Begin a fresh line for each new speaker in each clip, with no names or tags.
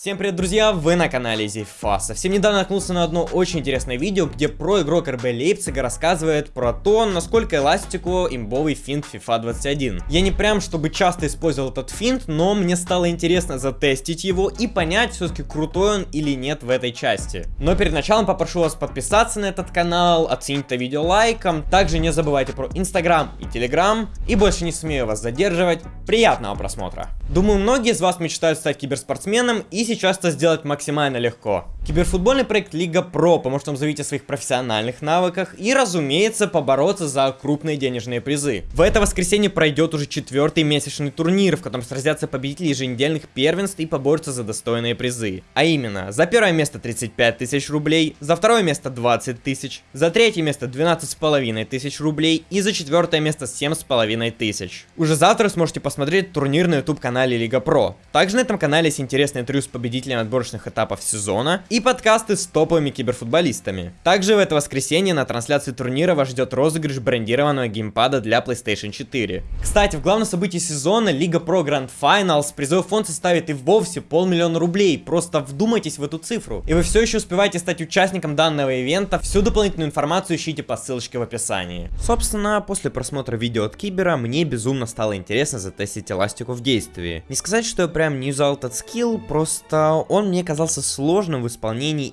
Всем привет, друзья! Вы на канале Зифа. Совсем недавно наткнулся на одно очень интересное видео, где про игрок РБ Лейпцига рассказывает про то, насколько эластику имбовый финт FIFA 21. Я не прям, чтобы часто использовал этот финт, но мне стало интересно затестить его и понять, все-таки крутой он или нет в этой части. Но перед началом попрошу вас подписаться на этот канал, оценить это видео лайком. Также не забывайте про Инстаграм и Телеграм. И больше не смею вас задерживать. Приятного просмотра! Думаю, многие из вас мечтают стать киберспортсменом и сейчас это сделать максимально легко. Киберфутбольный проект Лига Про поможет вам заявить о своих профессиональных навыках и, разумеется, побороться за крупные денежные призы. В это воскресенье пройдет уже четвертый месячный турнир, в котором сразятся победители еженедельных первенств и поборются за достойные призы. А именно, за первое место 35 тысяч рублей, за второе место 20 тысяч, за третье место 12 с половиной тысяч рублей и за четвертое место 7 с половиной тысяч. Уже завтра сможете посмотреть турнир на YouTube канале Лига Про. Также на этом канале есть интересные интервью с победителями отборочных этапов сезона и подкасты с топовыми киберфутболистами. Также в это воскресенье на трансляции турнира вас ждет розыгрыш брендированного геймпада для PlayStation 4. Кстати, в главном событии сезона Лига Про Grand Finals призовой фонд составит и вовсе полмиллиона рублей. Просто вдумайтесь в эту цифру. И вы все еще успеваете стать участником данного ивента. Всю дополнительную информацию ищите по ссылочке в описании. Собственно, после просмотра видео от Кибера мне безумно стало интересно затестить эластику в действии. Не сказать, что я прям не юзал этот скилл, просто он мне казался сложным в исполнении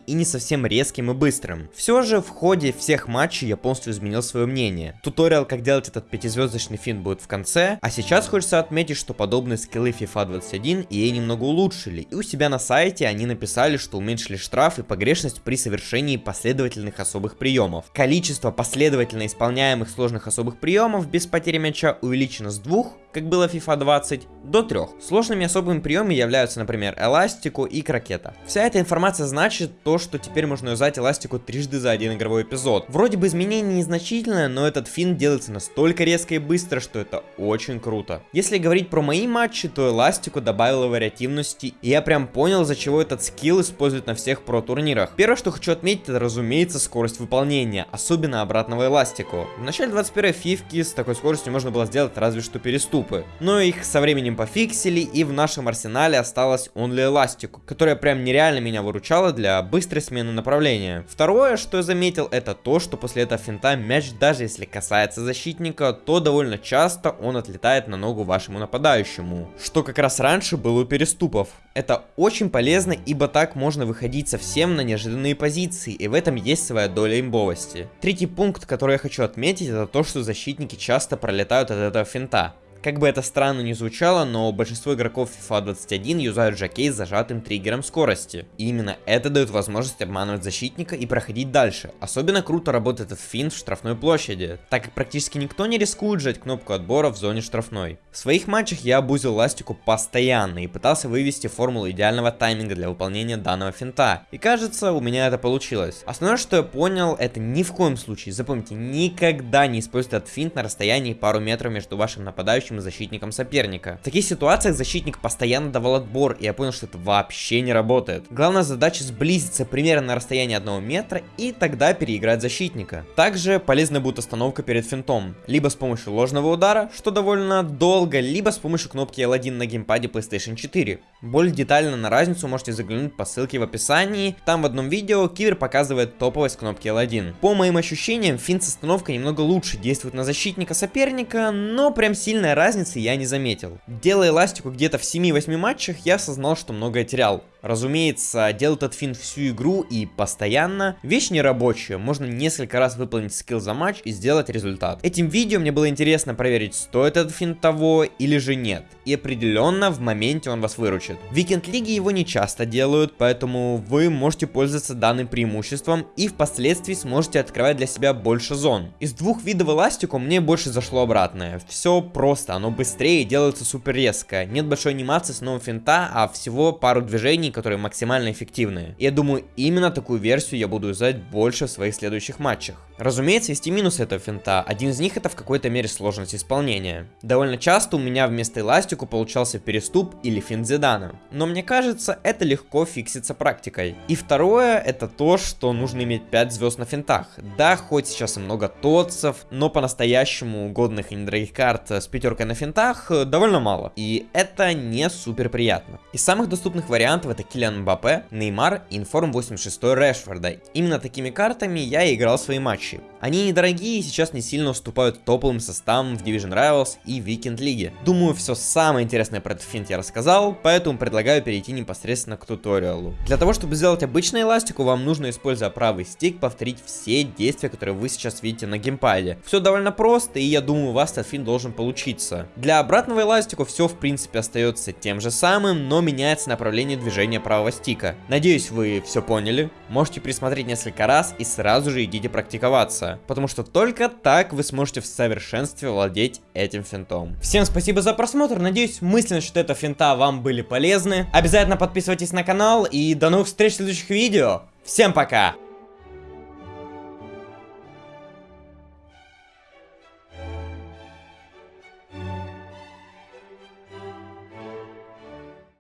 и не совсем резким и быстрым. Все же в ходе всех матчей я полностью изменил свое мнение. Туториал, как делать этот пятизвездочный фин будет в конце, а сейчас хочется отметить, что подобные скиллы FIFA 21 EA немного улучшили, и у себя на сайте они написали, что уменьшили штраф и погрешность при совершении последовательных особых приемов. Количество последовательно исполняемых сложных особых приемов без потери мяча увеличено с двух как было FIFA 20, до 3. Сложными особыми приемами являются, например, эластику и крокета. Вся эта информация значит то, что теперь можно юзать эластику трижды за один игровой эпизод. Вроде бы изменение незначительное, но этот фин делается настолько резко и быстро, что это очень круто. Если говорить про мои матчи, то эластику добавила вариативности, и я прям понял, за чего этот скилл используют на всех про турнирах. Первое, что хочу отметить, это, разумеется, скорость выполнения, особенно обратного эластику. В начале 21 фивки с такой скоростью можно было сделать разве что переступ трупы. Но их со временем пофиксили, и в нашем арсенале осталась Only Elastic, которая прям нереально меня выручала для быстрой смены направления. Второе, что я заметил, это то, что после этого финта мяч, даже если касается защитника, то довольно часто он отлетает на ногу вашему нападающему. Что как раз раньше было у переступов. Это очень полезно, ибо так можно выходить совсем на неожиданные позиции, и в этом есть своя доля имбовости. Третий пункт, который я хочу отметить, это то, что защитники часто пролетают от этого финта. Как бы это странно ни звучало, но большинство игроков FIFA 21 юзают жокей с зажатым триггером скорости. И именно это дает возможность обманывать защитника и проходить дальше. Особенно круто работает этот финт в штрафной площади, так как практически никто не рискует жать кнопку отбора в зоне штрафной. В своих матчах я обузил ластику постоянно и пытался вывести формулу идеального тайминга для выполнения данного финта. И кажется, у меня это получилось. Основное, что я понял, это ни в коем случае, запомните, никогда не используйте этот финт на расстоянии пару метров между вашим нападающим нападающим и защитником соперника. В таких ситуациях защитник постоянно давал отбор, и я понял, что это вообще не работает. Главная задача сблизиться примерно на расстоянии одного метра, и тогда переиграть защитника. Также полезна будет остановка перед финтом, либо с помощью ложного удара, что довольно долго, либо с помощью кнопки L1 на геймпаде PlayStation 4. Более детально на разницу можете заглянуть по ссылке в описании, там в одном видео Кивер показывает топовость кнопки L1. По моим ощущениям, финт с остановкой немного лучше действует на защитника соперника, но прям сильная разницы я не заметил. Делая эластику где-то в 7-8 матчах, я осознал, что многое терял. Разумеется, делать этот финт всю игру и постоянно вещь нерабочая, можно несколько раз выполнить скилл за матч и сделать результат. Этим видео мне было интересно проверить, стоит этот финт того или же нет. И определенно в моменте он вас выручит. В Weekend Лиге его не часто делают, поэтому вы можете пользоваться данным преимуществом и впоследствии сможете открывать для себя больше зон. Из двух видов эластику мне больше зашло обратное. Все просто, оно быстрее и делается супер резко. Нет большой анимации с нового финта, а всего пару движений, которые максимально эффективные. Я думаю, именно такую версию я буду юзать больше в своих следующих матчах. Разумеется, есть и минусы этого финта. Один из них это в какой-то мере сложность исполнения. Довольно часто у меня вместо эластику получался переступ или финт Зидана. Но мне кажется, это легко фиксится практикой. И второе, это то, что нужно иметь 5 звезд на финтах. Да, хоть сейчас и много тотцев, но по-настоящему годных и недорогих карт с пятеркой только на финтах, э, довольно мало. И это не супер приятно. Из самых доступных вариантов это Киллиан Мбаппе, Неймар и Информ 86 Решфорда. Именно такими картами я играл свои матчи. Они недорогие и сейчас не сильно уступают топовым составам в Division Rivals и Weekend Лиге. Думаю, все самое интересное про этот финт я рассказал, поэтому предлагаю перейти непосредственно к туториалу. Для того, чтобы сделать обычную эластику, вам нужно, используя правый стик, повторить все действия, которые вы сейчас видите на геймпаде. Все довольно просто, и я думаю, у вас этот финт должен получиться. Для обратного эластику все в принципе остается тем же самым, но меняется направление движения правого стика. Надеюсь, вы все поняли. Можете присмотреть несколько раз и сразу же идите практиковаться потому что только так вы сможете в совершенстве владеть этим финтом. Всем спасибо за просмотр, надеюсь мысленно, что это финта вам были полезны. Обязательно подписывайтесь на канал и до новых встреч в следующих видео. Всем пока!